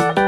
you